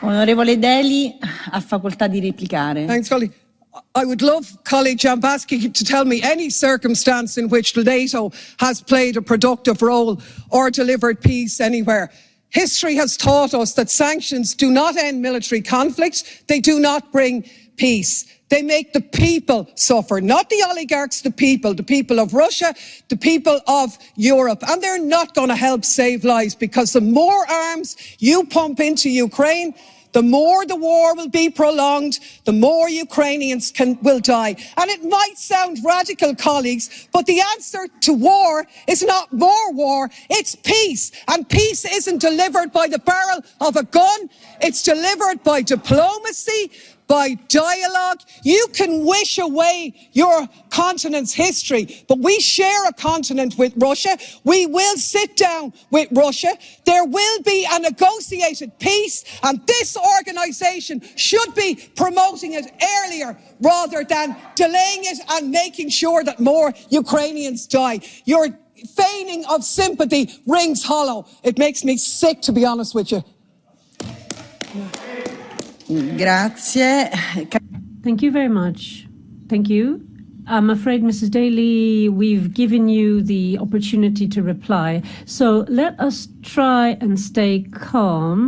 Onorevole Deli ha facoltà di replicare. Thanks, colleague. I would love colleague Jambaski to tell me any circumstance in which NATO has played a productive role or delivered peace anywhere. History has taught us that sanctions do not end military conflicts. They do not bring peace. They make the people suffer, not the oligarchs, the people, the people of Russia, the people of Europe. And they're not going to help save lives because the more arms you pump into Ukraine, the more the war will be prolonged, the more Ukrainians can, will die. And it might sound radical, colleagues, but the answer to war is not more war, it's peace. And peace isn't delivered by the barrel of a gun, it's delivered by diplomacy, by dialogue. You can wish away your continent's history, but we share a continent with Russia. We will sit down with Russia. There will be a negotiated peace, and this organisation should be promoting it earlier rather than delaying it and making sure that more Ukrainians die. Your feigning of sympathy rings hollow. It makes me sick, to be honest with you. Grazie. Thank you very much. Thank you. I'm afraid, Mrs. Daly, we've given you the opportunity to reply. So let us try and stay calm.